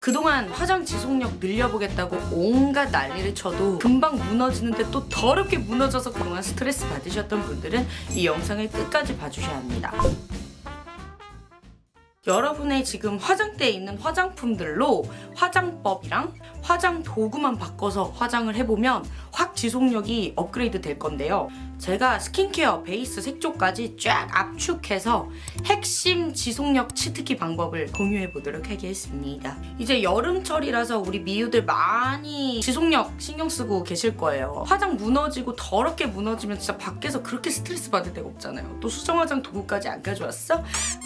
그동안 화장 지속력 늘려보겠다고 온갖 난리를 쳐도 금방 무너지는데 또 더럽게 무너져서 그동안 스트레스 받으셨던 분들은 이 영상을 끝까지 봐주셔야 합니다. 여러분의 지금 화장대에 있는 화장품들로 화장법이랑 화장 도구만 바꿔서 화장을 해보면 확 지속력이 업그레이드 될 건데요. 제가 스킨케어 베이스 색조까지 쫙 압축해서 핵심 지속력 치트키 방법을 공유해 보도록 하겠습니다. 이제 여름철이라서 우리 미우들 많이 지속력 신경 쓰고 계실 거예요. 화장 무너지고 더럽게 무너지면 진짜 밖에서 그렇게 스트레스 받을 데가 없잖아요. 또 수정 화장 도구까지 안 가져왔어?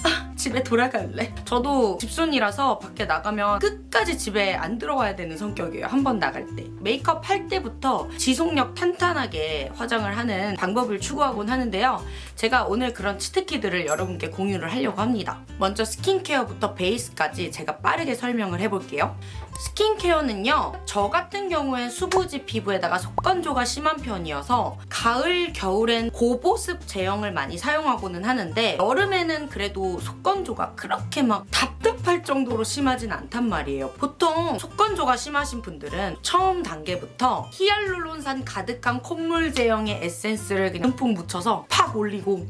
아, 집에 돌아갈래? 저도 집순이라서 밖에 나가면 끝까지 집에 안 들어와야 되는 성격이에요. 한 번 나갈 때. 메이크업 할 때부터 지속력 탄탄하게 화장을 하는 방법을 추구하곤 하는데요. 제가 오늘 그런 치트키들을 여러분께 공유를 하려고 합니다. 먼저 스킨케어부터 베이스까지 제가 빠르게 설명을 해볼게요. 스킨케어는요 저 같은 경우엔 수부지 피부에다가 속건조가 심한 편이어서 가을 겨울엔 고보습 제형을 많이 사용하고는 하는데 여름에는 그래도 속건조가 그렇게 막 답답할 정도로 심하진 않단 말이에요. 보통 속건조가 심하신 분들은 처음 단계부터 히알루론산 가득한 콧물 제형의 에센스를 그냥 듬뿍 묻혀서 팍 올리고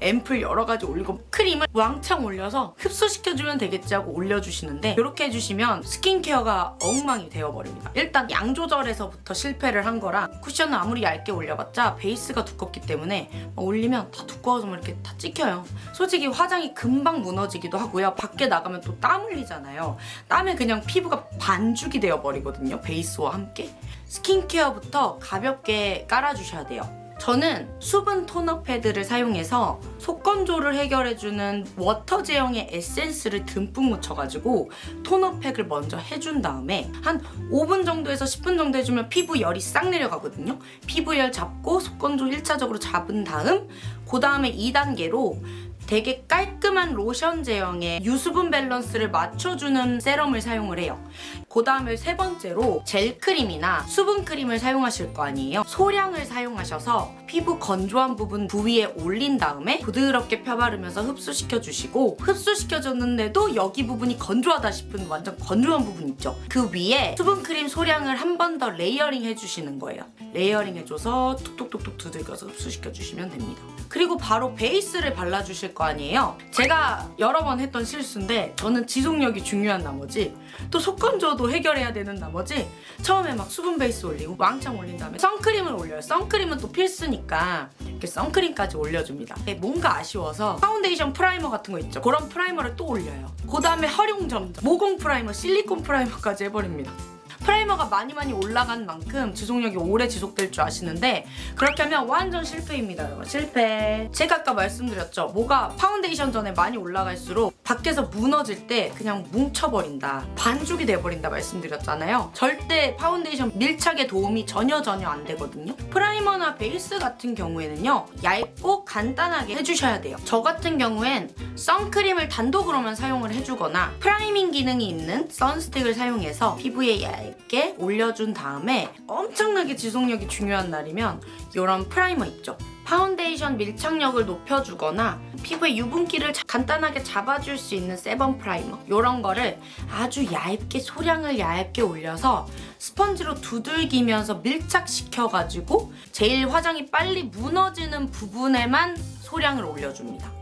앰플 여러 가지 올리고 크림을 왕창 올려서 흡수시켜주면 되겠지 하고 올려주시는데 이렇게 해주시면 스킨케어가 엉망이 되어버립니다. 일단 양 조절에서부터 실패를 한 거라 쿠션을 아무리 얇게 올려봤자 베이스가 두껍기 때문에 올리면 다 두꺼워서 막 이렇게 다 찍혀요. 솔직히 화장이 금방 무너지기도 하고요. 밖에 나가면 또 땀 흘리잖아요. 땀에 그냥 피부가 반죽이 되어버리거든요. 베이스와 함께. 스킨케어부터 가볍게 깔아주셔야 돼요. 저는 수분 토너 패드를 사용해서 속 건조를 해결해주는 water 제형의 에센스를 듬뿍 묻혀가지고 토너 팩을 먼저 해준 다음에 한 5분 정도에서 10분 정도 해주면 피부 열이 싹 내려가거든요. 피부 열 잡고 속 건조 1차적으로 잡은 다음 그 다음에 2단계로 되게 깔끔한 로션 제형의 유수분 밸런스를 맞춰주는 세럼을 사용을 해요. 그 다음에 세 번째로 젤크림이나 수분크림을 사용하실 거 아니에요. 소량을 사용하셔서 피부 건조한 부분 부위에 올린 다음에 부드럽게 펴바르면서 흡수시켜주시고 흡수시켜줬는데도 여기 부분이 건조하다 싶은 완전 건조한 부분 있죠. 그 위에 수분크림 소량을 한 번 더 layering 해주시는 거예요. layering 해줘서 툭툭툭툭 두들겨서 흡수시켜주시면 됩니다. 그리고 바로 베이스를 발라주실 거 아니에요. 제가 여러 번 했던 실수인데 저는 지속력이 중요한 나머지 또 속건조도 해결해야 되는 나머지 처음에 막 수분 베이스 올리고 왕창 올린 다음에 선크림을 올려요. 선크림은 또 필수니까 이렇게 선크림까지 올려줍니다. 뭔가 아쉬워서 파운데이션 프라이머 같은 거 있죠. 그런 프라이머를 또 올려요. 그 다음에 화룡점정 모공 프라이머, 실리콘 프라이머까지 해버립니다. 프라이머가 많이 많이 올라간 만큼 지속력이 오래 지속될 줄 아시는데 그렇게 하면 완전 실패입니다 여러분. 실패. 제가 아까 말씀드렸죠. 뭐가 파운데이션 전에 많이 올라갈수록 밖에서 무너질 때 그냥 뭉쳐버린다 반죽이 돼버린다 말씀드렸잖아요. 절대 파운데이션 밀착에 도움이 전혀 전혀 안 되거든요. 프라이머나 베이스 같은 경우에는요 얇고 간단하게 해주셔야 돼요. 저 같은 경우엔 선크림을 단독으로만 사용을 해주거나 priming 기능이 있는 선스틱을 사용해서 피부에 얇 얇게 올려준 다음에 엄청나게 지속력이 중요한 날이면 이런 프라이머 있죠. 파운데이션 밀착력을 높여주거나 피부의 유분기를 간단하게 잡아줄 수 있는 sebum 프라이머 이런 거를 아주 얇게 소량을 얇게 올려서 스펀지로 두들기면서 밀착시켜가지고 제일 화장이 빨리 무너지는 부분에만 소량을 올려줍니다.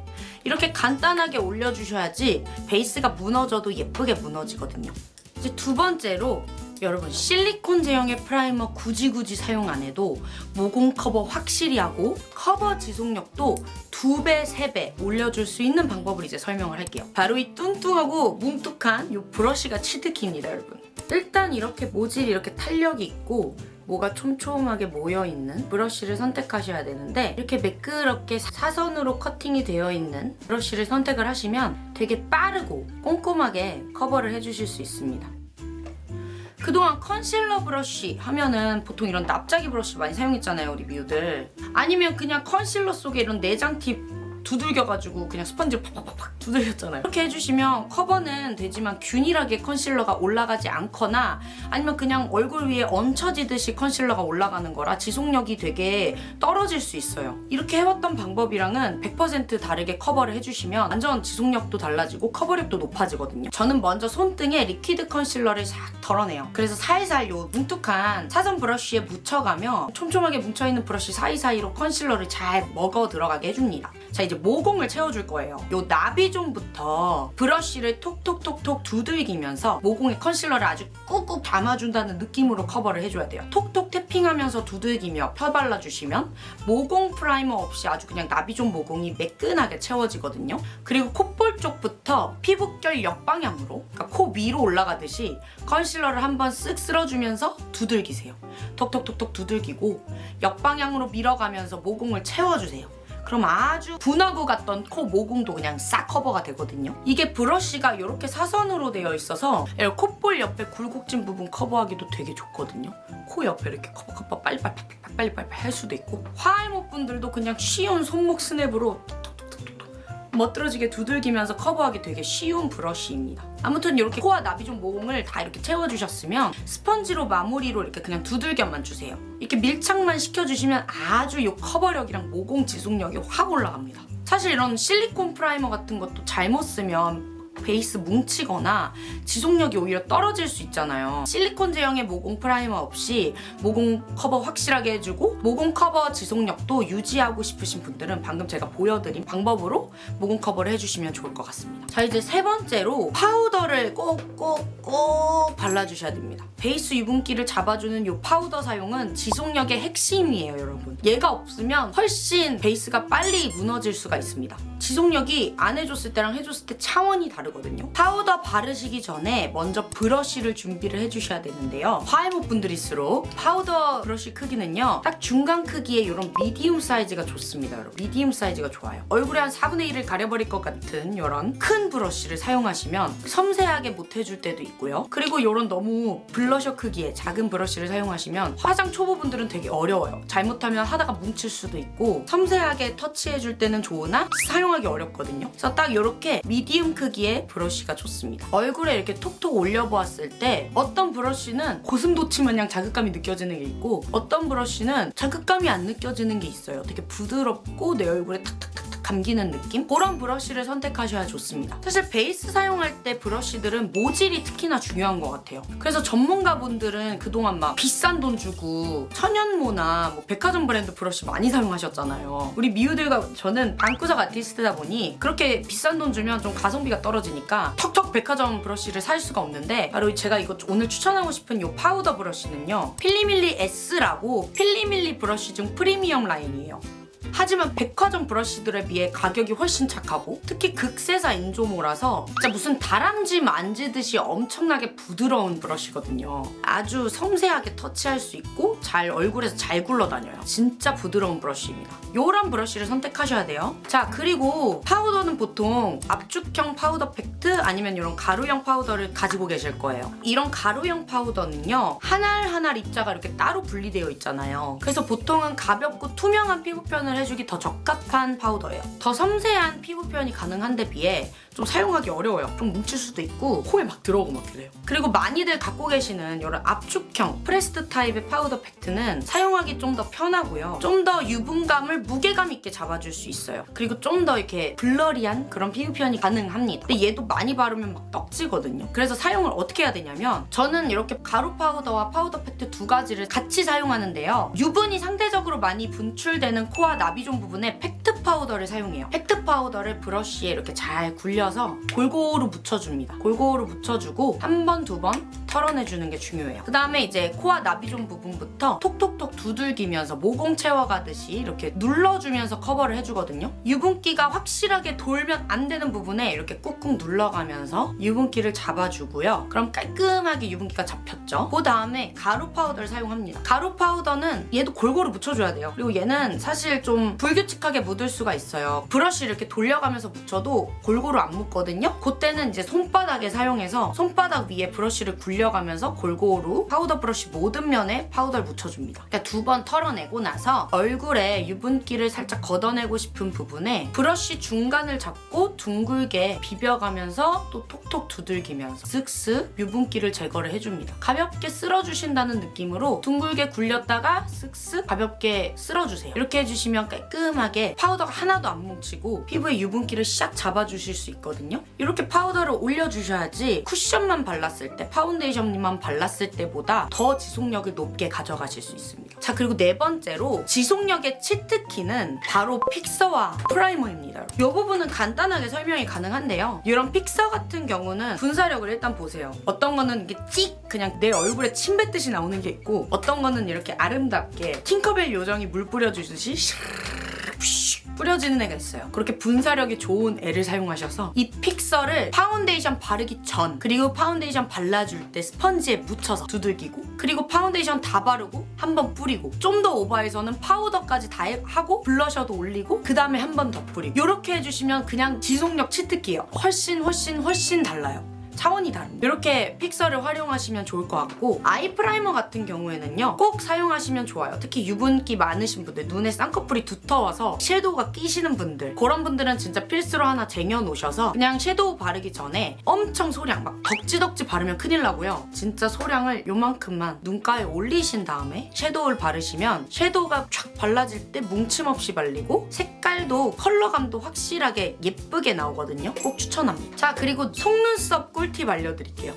이렇게 간단하게 올려주셔야지 베이스가 무너져도 예쁘게 무너지거든요. 이제 두 번째로 여러분 실리콘 제형의 프라이머 굳이 굳이 사용 안 해도 모공 커버 확실히 하고 커버 지속력도 두 배, 세배 올려줄 수 있는 방법을 이제 설명을 할게요. 바로 이 뚱뚱하고 뭉툭한 이 브러쉬가 치트키입니다, 여러분. 일단 이렇게 모질이 이렇게 탄력이 있고 뭐가 촘촘하게 모여있는 브러쉬를 선택하셔야 되는데 이렇게 매끄럽게 사선으로 커팅이 되어 있는 브러쉬를 선택을 하시면 되게 빠르고 꼼꼼하게 커버를 해주실 수 있습니다. 그동안 컨실러 브러쉬 하면은 보통 이런 납작이 브러쉬 많이 사용했잖아요 우리 미우들. 아니면 그냥 컨실러 속에 이런 내장 팁 두들겨가지고 그냥 스펀지를 팍팍팍 두들겼잖아요. 이렇게 해주시면 커버는 되지만 균일하게 컨실러가 올라가지 않거나 아니면 그냥 얼굴 위에 얹혀지듯이 컨실러가 올라가는 거라 지속력이 되게 떨어질 수 있어요. 이렇게 해왔던 방법이랑은 100% 다르게 커버를 해주시면 완전 지속력도 달라지고 커버력도 높아지거든요. 저는 먼저 손등에 리퀴드 컨실러를 싹 덜어내요. 그래서 살살 요 뭉툭한 사선 브러쉬에 묻혀가며 촘촘하게 뭉쳐있는 브러쉬 사이사이로 컨실러를 잘 먹어 들어가게 해줍니다. 자 이제 모공을 채워줄 거예요. 요 나비존부터 브러쉬를 톡톡톡톡 두들기면서 모공에 컨실러를 아주 꾹꾹 담아준다는 느낌으로 커버를 해줘야 돼요. 톡톡 tapping하면서 두들기며 펴발라주시면 모공 프라이머 없이 아주 그냥 나비존 모공이 매끈하게 채워지거든요. 그리고 콧볼 쪽부터 피부결 역방향으로 그러니까 코 위로 올라가듯이 컨실러를 한번 쓱 쓸어주면서 두들기세요. 톡톡톡톡 두들기고 역방향으로 밀어가면서 모공을 채워주세요. 그럼 아주 분화구 같던 코 모공도 그냥 싹 커버가 되거든요. 이게 브러쉬가 이렇게 사선으로 되어 있어서 콧볼 옆에 굴곡진 부분 커버하기도 되게 좋거든요. 코 옆에 이렇게 커버 커버 빨리빨리 빨리빨리 할 수도 있고 화알못 분들도 그냥 쉬운 손목 스냅으로 멋들어지게 두들기면서 커버하기 되게 쉬운 브러쉬입니다. 아무튼 이렇게 코와 나비존 모공을 다 이렇게 채워주셨으면 스펀지로 마무리로 이렇게 그냥 두들겨만 주세요. 이렇게 밀착만 시켜주시면 아주 이 커버력이랑 모공 지속력이 확 올라갑니다. 사실 이런 실리콘 프라이머 같은 것도 잘못 쓰면 베이스 뭉치거나 지속력이 오히려 떨어질 수 있잖아요. 실리콘 제형의 모공 프라이머 없이 모공 커버 확실하게 해주고 모공 커버 지속력도 유지하고 싶으신 분들은 방금 제가 보여드린 방법으로 모공 커버를 해주시면 좋을 것 같습니다. 자 이제 세 번째로 파우더를 꼭꼭꼭 발라주셔야 됩니다. 베이스 유분기를 잡아주는 이 파우더 사용은 지속력의 핵심이에요 여러분. 얘가 없으면 훨씬 베이스가 빨리 무너질 수가 있습니다. 지속력이 안 해줬을 때랑 해줬을 때 차원이 다르거든요. 파우더 바르시기 전에 먼저 브러쉬를 준비를 해주셔야 되는데요. 화알못 분들일수록 파우더 브러쉬 크기는요. 딱 중간 크기의 이런 medium 사이즈가 좋습니다. 여러분. 미디움 사이즈가 좋아요. 얼굴에 한 4분의 1을 가려버릴 것 같은 이런 큰 브러쉬를 사용하시면 섬세하게 못 해줄 때도 있고요. 그리고 이런 너무 블러셔 크기의 작은 브러쉬를 사용하시면 화장 초보분들은 되게 어려워요. 잘못하면 하다가 뭉칠 수도 있고 섬세하게 터치해줄 때는 좋으나 사용하기 어렵거든요. 그래서 딱 이렇게 미디움 크기의 브러쉬가 좋습니다. 얼굴에 이렇게 톡톡 올려보았을 때 어떤 브러쉬는 고슴도치 마냥 자극감이 느껴지는 게 있고 어떤 브러쉬는 자극감이 안 느껴지는 게 있어요. 되게 부드럽고 내 얼굴에 탁탁탁탁 감기는 느낌? 그런 브러쉬를 선택하셔야 좋습니다. 사실 베이스 사용할 때 브러쉬들은 모질이 특히나 중요한 것 같아요. 그래서 전문가분들은 그동안 막 비싼 돈 주고 천연모나 뭐 백화점 브랜드 브러쉬 많이 사용하셨잖아요. 우리 미우들과 저는 방구석 아티스트다 보니 그렇게 비싼 돈 주면 좀 가성비가 떨어지니까 턱턱 백화점 브러쉬를 살 수가 없는데 바로 제가 이거 오늘 추천하고 싶은 이 파우더 브러쉬는요. 필리밀리 S라고 필리밀리 브러쉬 중 프리미엄 라인이에요. 하지만 백화점 브러쉬들에 비해 가격이 훨씬 착하고 특히 극세사 인조모라서 진짜 무슨 다람쥐 만지듯이 엄청나게 부드러운 브러쉬거든요. 아주 섬세하게 터치할 수 있고 잘 얼굴에서 잘 굴러다녀요. 진짜 부드러운 브러쉬입니다. 요런 브러쉬를 선택하셔야 돼요. 자 그리고 파우더는 보통 압축형 파우더 팩트 아니면 이런 가루형 파우더를 가지고 계실 거예요. 이런 가루형 파우더는요. 하나하나 입자가 이렇게 따로 분리되어 있잖아요. 그래서 보통은 가볍고 투명한 피부 표현을 해주기 더 적합한 파우더예요. 더 섬세한 피부 표현이 가능한데 비해 좀 사용하기 어려워요. 좀 뭉칠 수도 있고 코에 막 들어오고 막 그래요. 그리고 많이들 갖고 계시는 이런 압축형 pressed 타입의 파우더 팩트는 사용하기 좀 더 편하고요. 좀 더 유분감을 무게감 있게 잡아줄 수 있어요. 그리고 좀 더 이렇게 blurry한 그런 피부 표현이 가능합니다. 근데 얘도 많이 바르면 막 떡지거든요. 그래서 사용을 어떻게 해야 되냐면 저는 이렇게 가루 파우더와 파우더 팩트 두 가지를 같이 사용하는데요. 유분이 상대적으로 많이 분출되는 코와 나비존 부분에 팩트 파우더를 사용해요. 팩트 파우더를 브러쉬에 이렇게 잘 굴려서 골고루 묻혀줍니다. 골고루 묻혀주고 한 번, 두 번 털어내주는 게 중요해요. 그 다음에 이제 코와 나비존 부분부터 톡톡톡 두들기면서 모공 채워가듯이 이렇게 눌러주면서 커버를 해주거든요. 유분기가 확실하게 돌면 안 되는 부분에 이렇게 꾹꾹 눌러가면서 유분기를 잡아주고요. 그럼 깔끔하게 유분기가 잡혔죠. 그 다음에 가루 파우더를 사용합니다. 가루 파우더는 얘도 골고루 묻혀줘야 돼요. 그리고 얘는 사실 좀 불규칙하게 묻을 수가 있어요. 브러쉬를 이렇게 돌려가면서 묻혀도 골고루 안 묻거든요. 그때는 이제 손바닥에 사용해서 손바닥 위에 브러쉬를 굴려 굴려가면서 골고루 파우더 브러쉬 모든 면에 파우더를 묻혀줍니다. 그러니까 두 번 털어내고 나서 얼굴에 유분기를 살짝 걷어내고 싶은 부분에 브러쉬 중간을 잡고 둥글게 비벼가면서 또 톡톡 두들기면서 쓱쓱 유분기를 제거를 해줍니다. 가볍게 쓸어주신다는 느낌으로 둥글게 굴렸다가 쓱쓱 가볍게 쓸어주세요. 이렇게 해주시면 깔끔하게 파우더가 하나도 안 뭉치고 피부에 유분기를 샥 잡아주실 수 있거든요. 이렇게 파우더를 올려주셔야지 쿠션만 발랐을 때 파운데이션만 발랐을 때보다 더 지속력을 높게 가져가실 수 있습니다. 자 그리고 네 번째로 지속력의 치트키는 바로 픽서와 프라이머입니다. 이 부분은 간단하게 설명이 가능한데요. 이런 픽서 같은 경우는 분사력을 일단 보세요. 어떤 거는 이게 찍 그냥 내 얼굴에 침 뱉듯이 나오는 게 있고 어떤 거는 이렇게 아름답게 팅커벨 요정이 물 뿌려주듯이 슉 뿌려지는 애가 있어요. 그렇게 분사력이 좋은 애를 사용하셔서 이 픽서를 파운데이션 바르기 전 그리고 파운데이션 발라줄 때 스펀지에 묻혀서 두들기고 그리고 파운데이션 다 바르고 한 번 뿌리고 좀 더 오버해서는 파우더까지 다 해- 하고 블러셔도 올리고 그 다음에 한 번 더 뿌리고 이렇게 해주시면 그냥 지속력 치트키예요. 훨씬 훨씬 훨씬 달라요. 차원이 다릅니다. 이렇게 픽서를 활용하시면 좋을 것 같고 아이 프라이머 같은 경우에는요 꼭 사용하시면 좋아요. 특히 유분기 많으신 분들 눈에 쌍꺼풀이 두터워서 섀도우가 끼시는 분들 그런 분들은 진짜 필수로 하나 쟁여놓으셔서 그냥 섀도우 바르기 전에 엄청 소량 막 덕지덕지 바르면 큰일 나고요. 진짜 소량을 요만큼만 눈가에 올리신 다음에 섀도우를 바르시면 섀도우가 쫙 발라질 때 뭉침 없이 발리고 색깔도 컬러감도 확실하게 예쁘게 나오거든요. 꼭 추천합니다. 자 그리고 속눈썹 꿀팁 알려드릴게요.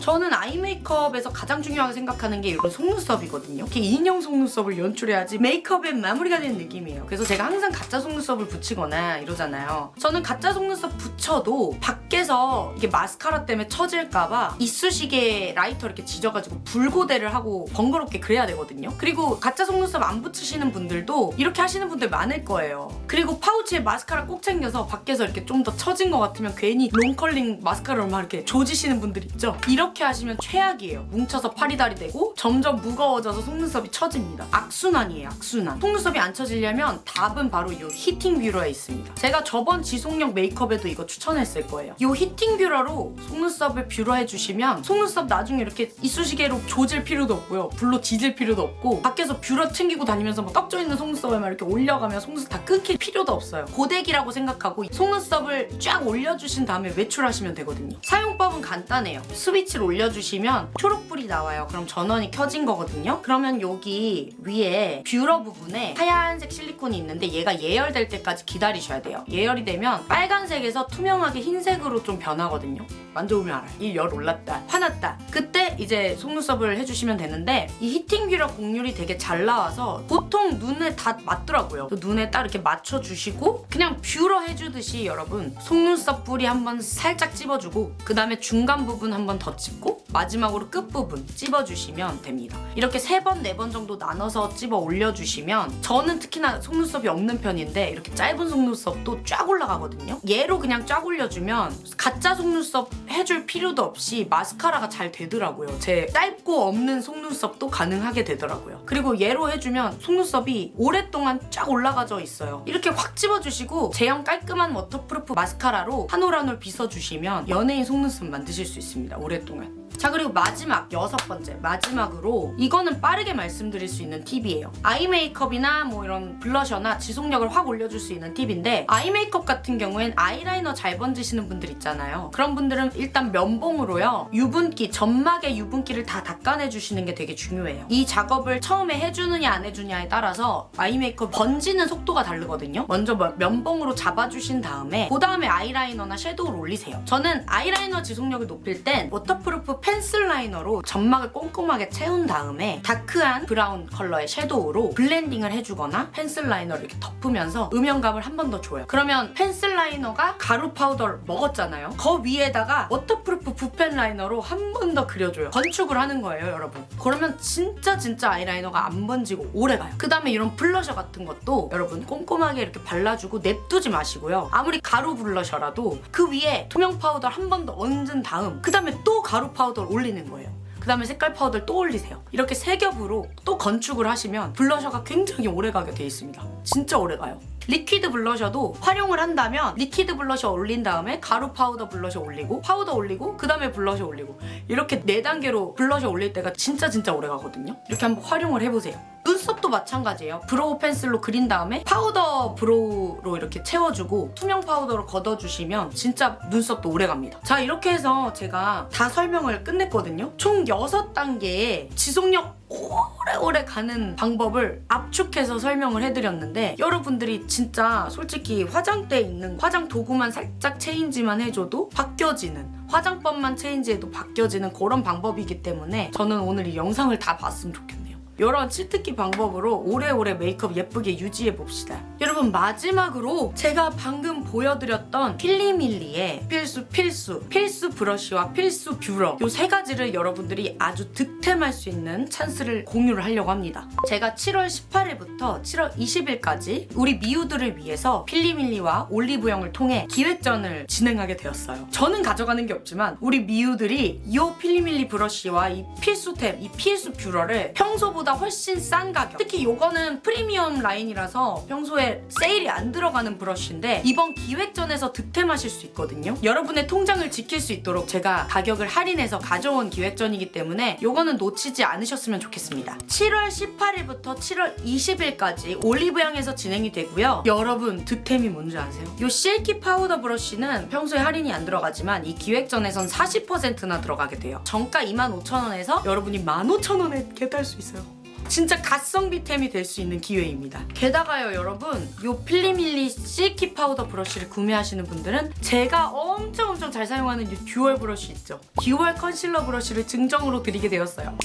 저는 아이 메이크업에서 가장 중요하게 생각하는 게 이런 속눈썹이거든요. 이렇게 인형 속눈썹을 연출해야지 메이크업의 마무리가 되는 느낌이에요. 그래서 제가 항상 가짜 속눈썹을 붙이거나 이러잖아요. 저는 가짜 속눈썹 붙여도 밖에서 이게 마스카라 때문에 처질까봐 이쑤시개 라이터 이렇게 지져가지고 불고데를 하고 번거롭게 그래야 되거든요. 그리고 가짜 속눈썹 안 붙이시는 분들도 이렇게 하시는 분들 많을 거예요. 그리고 파우치에 마스카라 꼭 챙겨서 밖에서 이렇게 좀 더 처진 것 같으면 괜히 long curling 마스카라로 막 이렇게 조지시는 분들 있죠? 이렇게 하시면 최악이에요. 뭉쳐서 파리다리 되고 점점 무거워져서 속눈썹이 처집니다. 악순환이에요, 악순환. 속눈썹이 안 처지려면 답은 바로 이 히팅 뷰러에 있습니다. 제가 저번 지속력 메이크업에도 이거 추천했을 거예요. 이 heating 뷰러로 속눈썹을 뷰러해 주시면 속눈썹 나중에 이렇게 이쑤시개로 조질 필요도 없고요. 불로 지질 필요도 없고 밖에서 뷰러 챙기고 다니면서 막 떡져 있는 속눈썹에 막 이렇게 올려가면 속눈썹 다 끊길 필요도 없어요. 고데기라고 생각하고 속눈썹을 쫙 올려주신 다음에 외출하시면 되거든요. 사용법은 간단해요. 스위치 를 올려주시면 초록불이 나와요. 그럼 전원이 켜진 거거든요. 그러면 여기 위에 뷰러 부분에 하얀색 실리콘이 있는데 얘가 예열될 때까지 기다리셔야 돼요. 예열이 되면 빨간색에서 투명하게 흰색으로 좀 변하거든요. 만져보면 알아요. 이 열 올랐다, 화났다. 그때 이제 속눈썹을 해주시면 되는데 이 heating 뷰러 곡률이 되게 잘 나와서 보통 눈에 다 맞더라고요. 그 눈에 딱 이렇게 맞춰주시고 그냥 뷰러 해주듯이 여러분 속눈썹 뿌리 한번 살짝 찝어주고 그 다음에 중간 부분 한번더 찝고 마지막으로 끝부분 찝어주시면 됩니다. 이렇게 세 번, 네 번 정도 나눠서 찝어 올려주시면 저는 특히나 속눈썹이 없는 편인데 이렇게 짧은 속눈썹도 쫙 올라가거든요. 얘로 그냥 쫙 올려주면 가짜 속눈썹 해줄 필요도 없이 마스카라가 잘 되더라고요. 제 짧고 없는 속눈썹도 가능하게 되더라고요. 그리고 얘로 해주면 속눈썹이 오랫동안 쫙 올라가져 있어요. 이렇게 확 찝어주시고 제형 깔끔한 워터프루프 마스카라로 한 올 한 올 빗어주시면 연예인 속눈썹 만드실 수 있습니다. 오랫동안. 자 그리고 마지막 여섯 번째. 마지막으로 이거는 빠르게 말씀드릴 수 있는 팁이에요. 아이 메이크업이나 뭐 이런 블러셔나 지속력을 확 올려줄 수 있는 팁인데 아이 메이크업 같은 경우엔 아이라이너 잘 번지시는 분들 있잖아요. 그런 분들은 일단 면봉으로요 유분기 점막의 유분기를 다 닦아내 주시는 게 되게 중요해요. 이 작업을 처음에 해주느냐 안 해주냐에 따라서 아이 메이크업 번지는 속도가 다르거든요. 먼저 뭐 면봉으로 잡아주신 다음에 그 다음에 아이라이너나 섀도우를 올리세요. 저는 아이라이너 지속력을 높일 땐 워터 프루프 펜슬 라이너로 점막을 꼼꼼하게 채운 다음에 다크한 브라운 컬러의 섀도우로 블렌딩을 해주거나 펜슬 라이너를 이렇게 덮으면서 음영감을 한 번 더 줘요. 그러면 펜슬 라이너가 가루 파우더를 먹었잖아요. 그 위에다가 워터프루프 붓펜 라이너로 한 번 더 그려줘요. 건축을 하는 거예요, 여러분. 그러면 진짜 진짜 아이라이너가 안 번지고 오래 가요. 그 다음에 이런 블러셔 같은 것도 여러분 꼼꼼하게 이렇게 발라주고 냅두지 마시고요. 아무리 가루 블러셔라도 그 위에 투명 파우더 한 번 더 얹은 다음 그 다음에 또 가루 파우더를 올리는 거예요. 그 다음에 색깔 파우더를 또 올리세요. 이렇게 세 겹으로 또 건축을 하시면 블러셔가 굉장히 오래가게 돼 있습니다. 진짜 오래가요. 리퀴드 블러셔도 활용을 한다면 리퀴드 블러셔 올린 다음에 가루 파우더 블러셔 올리고 파우더 올리고 그 다음에 블러셔 올리고 이렇게 네 단계로 블러셔 올릴 때가 진짜 진짜 오래 가거든요. 이렇게 한번 활용을 해보세요. 눈썹도 마찬가지예요. 브로우 펜슬로 그린 다음에 파우더 브로우로 이렇게 채워주고 투명 파우더로 걷어주시면 진짜 눈썹도 오래 갑니다. 자 이렇게 해서 제가 다 설명을 끝냈거든요. 총 6단계의 지속력 오래오래 가는 방법을 압축해서 설명을 해드렸는데 여러분들이 진짜 솔직히 화장대에 있는 화장 도구만 살짝 체인지만 해줘도 바뀌어지는 화장법만 체인지해도 바뀌어지는 그런 방법이기 때문에 저는 오늘 이 영상을 다 봤으면 좋겠네요. 이런 치트키 방법으로 오래오래 메이크업 예쁘게 유지해 봅시다. 여러분 마지막으로 제가 방금 보여드렸던 필리밀리의 필수 필수 필수 브러쉬와 필수 뷰러 이 세 가지를 여러분들이 아주 득템할 수 있는 찬스를 공유를 하려고 합니다. 제가 7월 18일부터 7월 20일까지 우리 미우들을 위해서 필리밀리와 올리브영을 통해 기획전을 진행하게 되었어요. 저는 가져가는 게 없지만 우리 미우들이 이 필리밀리 브러쉬와 이 필수템, 이 필수 뷰러를 평소보다 훨씬 싼 가격 특히 이거는 프리미엄 라인이라서 평소에 세일이 안 들어가는 브러쉬인데 이번 기획전에서 득템하실 수 있거든요. 여러분의 통장을 지킬 수 있도록 제가 가격을 할인해서 가져온 기획전이기 때문에 이거는 놓치지 않으셨으면 좋겠습니다. 7월 18일부터 7월 20일까지 올리브영에서 진행이 되고요. 여러분 득템이 뭔지 아세요? 이 실키 파우더 브러쉬는 평소에 할인이 안 들어가지만 이 기획전에선 40%나 들어가게 돼요. 정가 25,000원에서 여러분이 15,000원에 get할 수 있어요. 진짜 가성비템이 될 수 있는 기회입니다. 게다가요 여러분 이 필리밀리 실키 파우더 브러쉬를 구매하시는 분들은 제가 엄청 엄청 잘 사용하는 이 듀얼 브러쉬 있죠. 듀얼 컨실러 브러쉬를 증정으로 드리게 되었어요.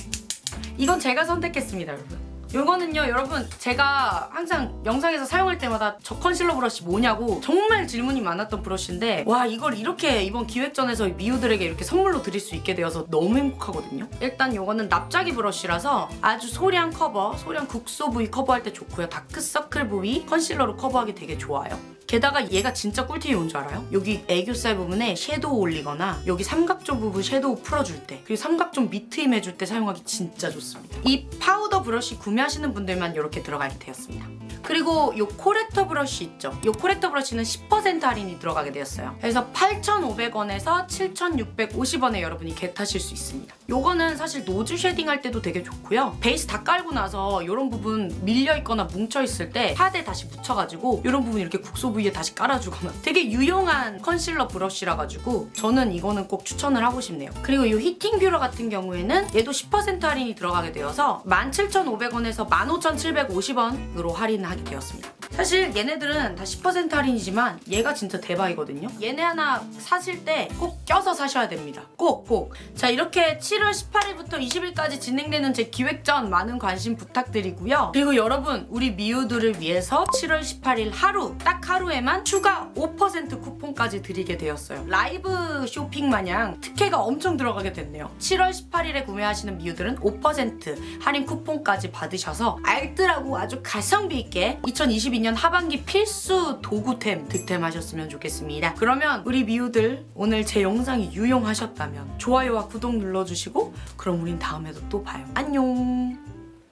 이건 제가 선택했습니다 여러분. 이거는요 여러분 제가 항상 영상에서 사용할 때마다 저 컨실러 브러쉬 뭐냐고 정말 질문이 많았던 브러쉬인데 와 이걸 이렇게 이번 기획전에서 미우들에게 이렇게 선물로 드릴 수 있게 되어서 너무 행복하거든요. 일단 이거는 납작이 브러쉬라서 아주 소량 커버 소량 국소 부위 커버할 때 좋고요. 다크서클 부위 컨실러로 커버하기 되게 좋아요 게다가 얘가 진짜 꿀팁이 뭔지 알아요? 여기 애교살 부분에 섀도우 올리거나 여기 삼각존 부분 섀도우 풀어줄 때 그리고 삼각존 밑트임 해줄 때 사용하기 진짜 좋습니다. 이 파우더 브러쉬 구매하시는 분들만 이렇게 들어가게 되었습니다. 그리고 이 코렉터 브러쉬 있죠? 이 corrector 브러쉬는 10% 할인이 들어가게 되었어요. 그래서 8,500원에서 7,650원에 여러분이 get하실 수 있습니다. 요거는 사실 nose shading 할 때도 되게 좋고요. 베이스 다 깔고 나서 이런 부분 밀려있거나 뭉쳐있을 때 파데 다시 묻혀가지고 이런 부분 이렇게 국소 부위에 다시 깔아주거나 되게 유용한 컨실러 브러쉬라 가지고 저는 이거는 꼭 추천을 하고 싶네요. 그리고 이 히팅 뷰러 같은 경우에는 얘도 10% 할인이 들어가게 되어서 17,500원에서 15,750원으로 할인을 하게 되었습니다. 사실 얘네들은 다 10% 할인이지만 얘가 진짜 대박이거든요. 얘네 하나 사실 때 꼭 껴서 사셔야 됩니다. 꼭 꼭. 자 이렇게 7월 18일부터 20일까지 진행되는 제 기획전 많은 관심 부탁드리고요. 그리고 여러분 우리 미우들을 위해서 7월 18일 하루 딱 하루에만 추가 5% 쿠폰까지 드리게 되었어요. 라이브 쇼핑 마냥 특혜가 엄청 들어가게 됐네요. 7월 18일에 구매하시는 미우들은 5% 할인 쿠폰까지 받으셔서 알뜰하고 아주 가성비 있게 2022년 하반기 필수 도구템 득템하셨으면 좋겠습니다. 그러면 우리 미우들 오늘 제 영상이 유용하셨다면 좋아요와 구독 눌러주시고 그럼 우린 다음에도 또 봐요. 안녕